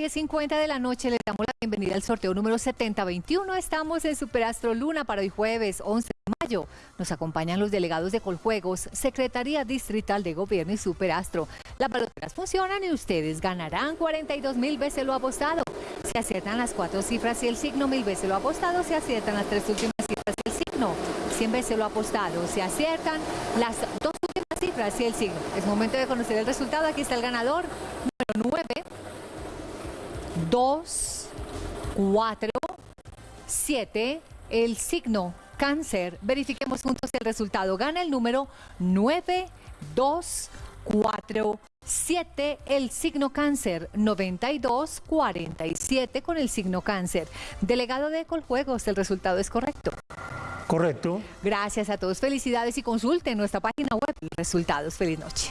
10.50 de la noche le damos la bienvenida al sorteo número 7021. Estamos en Superastro Luna para hoy jueves 11 de mayo. Nos acompañan los delegados de Coljuegos, Secretaría Distrital de Gobierno y Superastro. Las baloteras funcionan y ustedes ganarán 42 mil veces lo apostado. Se aciertan las cuatro cifras y el signo mil veces lo apostado. Se aciertan las tres últimas cifras y el signo 100 veces lo apostado. Se aciertan las dos últimas cifras y el signo. Es momento de conocer el resultado. Aquí está el ganador número 9. 2, 4, 7, el signo cáncer. Verifiquemos juntos el resultado. Gana el número 9, 2, 4, 7, el signo cáncer, 92, 47 con el signo cáncer. Delegado de Coljuegos, el resultado es correcto. Correcto. Gracias a todos, felicidades y consulten nuestra página web resultados. Feliz noche.